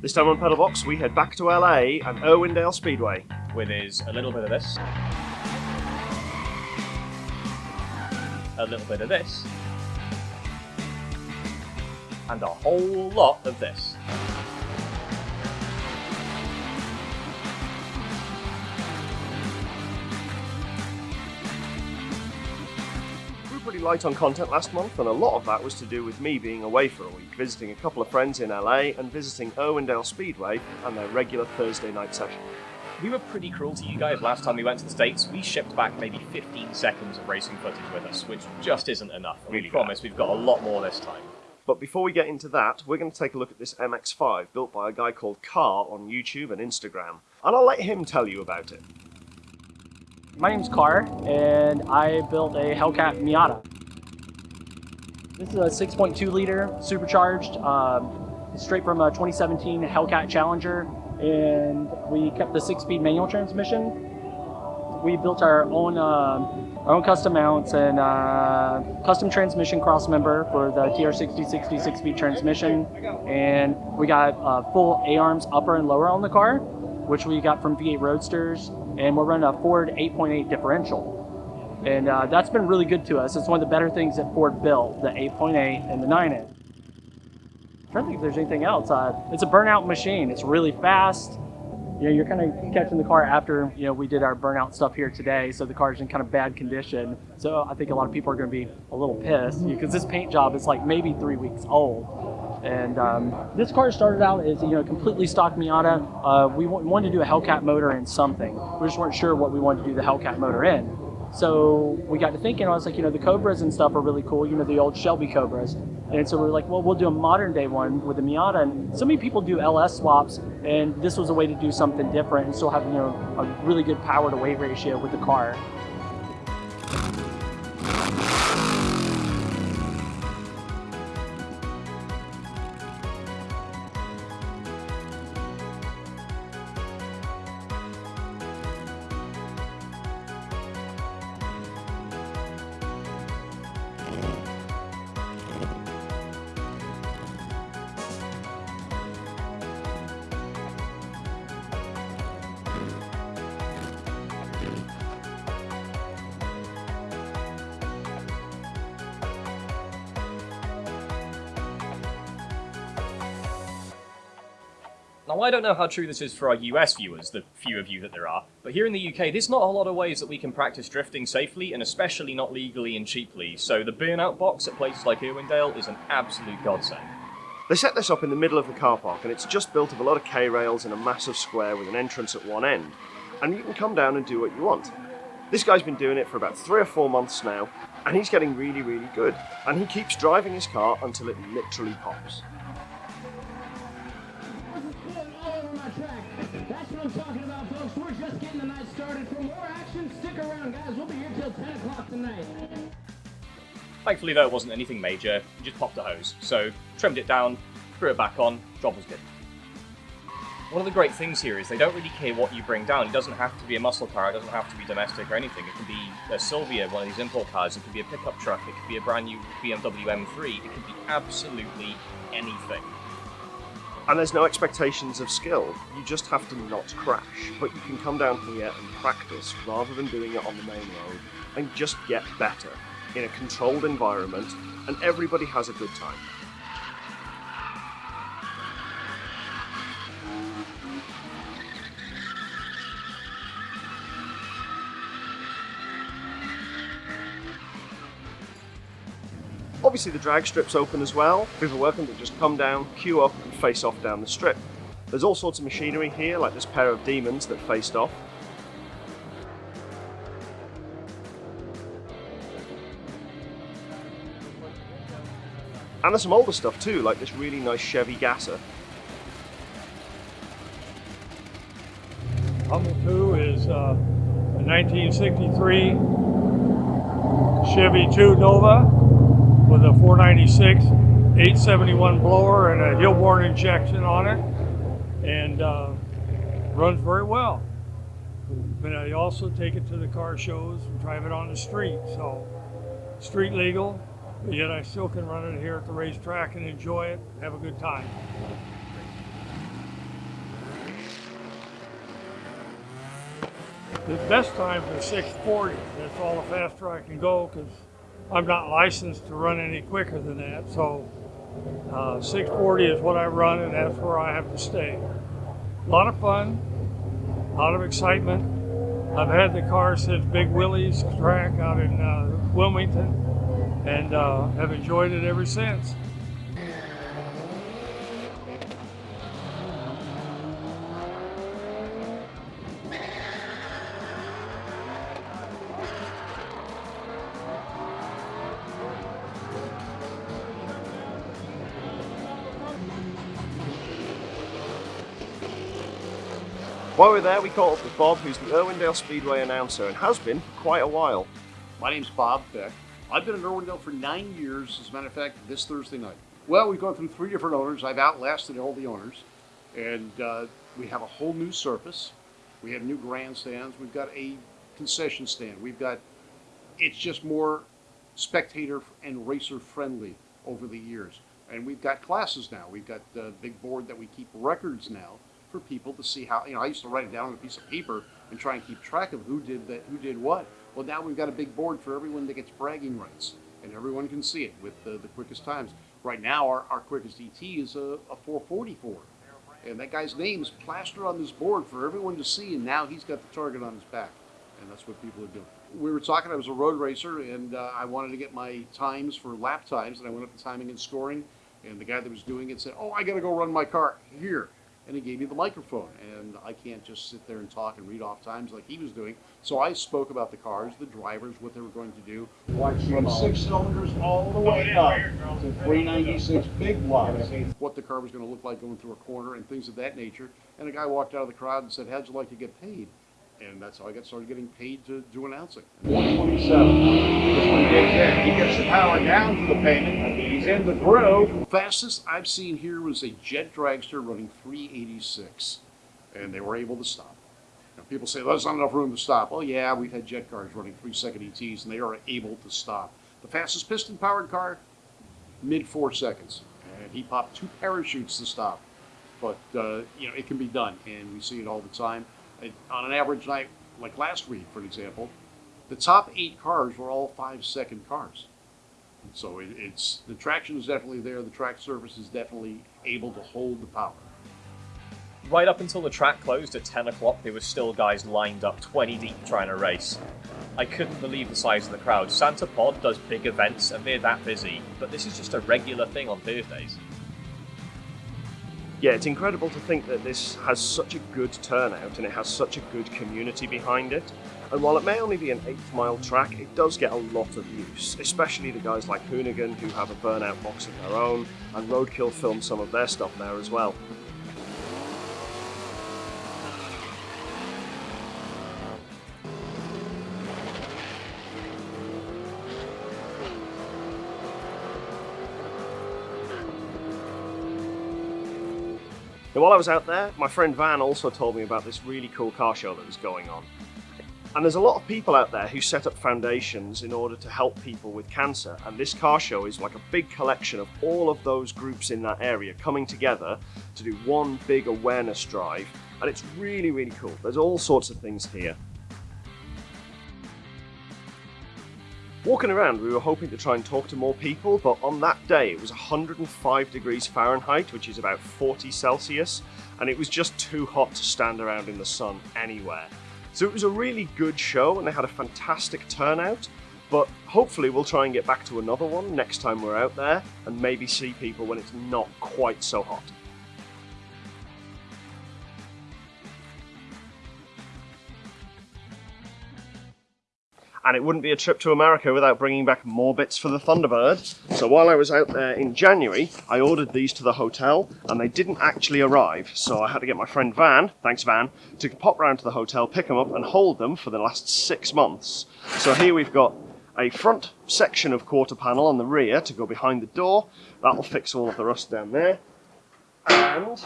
This time on Pedalbox, we head back to LA and Irwindale Speedway. with is a little bit of this, a little bit of this, and a whole lot of this. Light on content last month, and a lot of that was to do with me being away for a week, visiting a couple of friends in LA and visiting Irwindale Speedway and their regular Thursday night session. We were pretty cruel to you guys last time we went to the States. We shipped back maybe 15 seconds of racing footage with us, which just isn't enough. And Really we promise we've got a lot more this time. But before we get into that, we're going to take a look at this MX5 built by a guy called Car on YouTube and Instagram, and I'll let him tell you about it. My name's Carr, and I built a Hellcat Miata. This is a 6.2 liter supercharged, um, straight from a 2017 Hellcat Challenger, and we kept the six-speed manual transmission. We built our own uh, our own custom mounts and uh, custom transmission crossmember for the TR6060 six-speed transmission, and we got uh, full A-arms upper and lower on the car, which we got from V8 Roadsters, and we're running a Ford 8.8 differential. And uh, that's been really good to us. It's one of the better things that Ford built, the 8.8 and the 9-inch. I'm trying to think if there's anything else. Uh, it's a burnout machine. It's really fast. You know, you're kind of catching the car after, you know, we did our burnout stuff here today, so the car's in kind of bad condition. So I think a lot of people are going to be a little pissed because this paint job is like maybe three weeks old. And um, this car started out as you know completely stock Miata. Uh, we wa- wanted to do a Hellcat motor in something. We just weren't sure what we wanted to do the Hellcat motor in. So we got to thinking. I was like, you know, the Cobras and stuff are really cool. You know, the old Shelby Cobras. And so we were like, well, we'll do a modern day one with a Miata. And so many people do LS swaps, and this was a way to do something different and still have you know a really good power to weight ratio with the car. Now, I don't know how true this is for our US viewers, the few of you that there are, but here in the UK, there's not a lot of ways that we can practice drifting safely, and especially not legally and cheaply, so the burnout box at places like Irwindale is an absolute godsend. They set this up in the middle of the car park, and it's just built of a lot of K rails and a massive square with an entrance at one end. And you can come down and do what you want. This guy's been doing it for about three or four months now, and he's getting really, really good. And he keeps driving his car until it literally pops. Talking about, folks. We're just getting the night started. For more action, stick around, guys. We'll be here till 10 o'clock tonight. Thankfully, though, it wasn't anything major, you just popped a hose, so trimmed it down, threw it back on, job was good. One of the great things here is they don't really care what you bring down. It doesn't have to be a muscle car, it doesn't have to be domestic or anything. It can be a Silvia, one of these import cars, it could be a pickup truck, it could be a brand new BMW M3, it could be absolutely anything. And there's no expectations of skill. You just have to not crash. But you can come down here and practice rather than doing it on the main road and just get better in a controlled environment, and everybody has a good time. Obviously the drag strip's open as well. People are welcome to just come down, queue up and face off down the strip. There's all sorts of machinery here, like this pair of demons that faced off. And there's some older stuff too, like this really nice Chevy Gasser. Humble 2 is uh, a 1963 Chevy 2 Nova with a 496 871 blower and a Hilborn injection on it and uh, runs very well. But I also take it to the car shows and drive it on the street. So street legal, but yet I still can run it here at the racetrack and enjoy it, have a good time. The best times are 640. That's all the faster I can go because I'm not licensed to run any quicker than that. So uh, 640 is what I run, and that's where I have to stay. A lot of fun, a lot of excitement. I've had the car since Big Willie's track out in uh, Wilmington, and uh, have enjoyed it ever since. While we are there, we caught up with Bob, who's the Irwindale Speedway announcer and has been for quite a while. My name's Bob Beck. I've been in Irwindale for nine years, as a matter of fact, this Thursday night. Well, we've gone through three different owners. I've outlasted all the owners. And uh, we have a whole new surface. We have new grandstands. We've got a concession stand. We've got, it's just more spectator and racer friendly over the years. And we've got classes now. We've got the big board that we keep records now for people to see how, you know, I used to write it down on a piece of paper and try and keep track of who did that, who did what. Well, now we've got a big board for everyone that gets bragging rights, and everyone can see it with the, the quickest times. Right now, our, our quickest ET is a, a 444. And that guy's name is plastered on this board for everyone to see, and now he's got the target on his back. And that's what people are doing. We were talking, I was a road racer, and uh, I wanted to get my times for lap times, and I went up to timing and scoring, and the guy that was doing it said, oh, I got to go run my car. Here, and he gave me the microphone. And I can't just sit there and talk and read off times like he was doing. So I spoke about the cars, the drivers, what they were going to do. From oh. six cylinders all the way oh, up to 396 big blocks. What the car was going to look like going through a corner and things of that nature. And a guy walked out of the crowd and said, how'd you like to get paid? And that's how I got started getting paid to do announcing. 127. This one gets in. He gets the power down to the payment. In the groove. Fastest I've seen here was a jet dragster running 386. And they were able to stop. Now, people say, there's not enough room to stop. Oh, yeah, we've had jet cars running three second ETs, and they are able to stop. The fastest piston powered car, mid four seconds. And he popped two parachutes to stop. But, uh, you know, it can be done, and we see it all the time. It, on an average night, like last week, for example, the top eight cars were all five second cars. So it, it's the traction is definitely there. The track surface is definitely able to hold the power. Right up until the track closed at 10 o'clock, there were still guys lined up 20 deep trying to race. I couldn't believe the size of the crowd. Santa Pod does big events and they're that busy, but this is just a regular thing on Thursdays yeah, it's incredible to think that this has such a good turnout and it has such a good community behind it. And while it may only be an 8 mile track, it does get a lot of use, especially the guys like Hoonigan who have a burnout box of their own, and Roadkill filmed some of their stuff there as well. Now while I was out there, my friend Van also told me about this really cool car show that was going on. And there's a lot of people out there who set up foundations in order to help people with cancer. And this car show is like a big collection of all of those groups in that area coming together to do one big awareness drive. And it's really, really cool. There's all sorts of things here. Walking around, we were hoping to try and talk to more people, but on that day it was 105 degrees Fahrenheit, which is about 40 Celsius, and it was just too hot to stand around in the sun anywhere. So it was a really good show and they had a fantastic turnout, but hopefully we'll try and get back to another one next time we're out there and maybe see people when it's not quite so hot. And it wouldn't be a trip to America without bringing back more bits for the Thunderbird. So while I was out there in January, I ordered these to the hotel and they didn't actually arrive. So I had to get my friend Van, thanks Van, to pop round to the hotel, pick them up and hold them for the last six months. So here we've got a front section of quarter panel on the rear to go behind the door. That'll fix all of the rust down there. And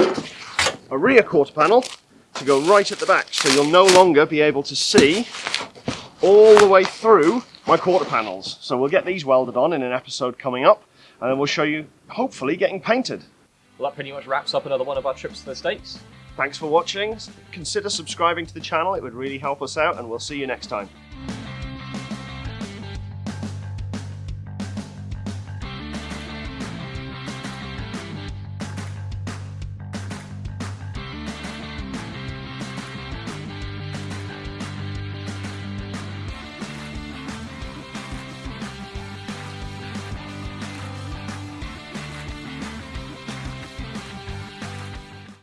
a rear quarter panel to go right at the back. So you'll no longer be able to see all the way through my quarter panels. So we'll get these welded on in an episode coming up, and then we'll show you, hopefully, getting painted. Well, that pretty much wraps up another one of our trips to the States. Thanks for watching. Consider subscribing to the channel, it would really help us out, and we'll see you next time.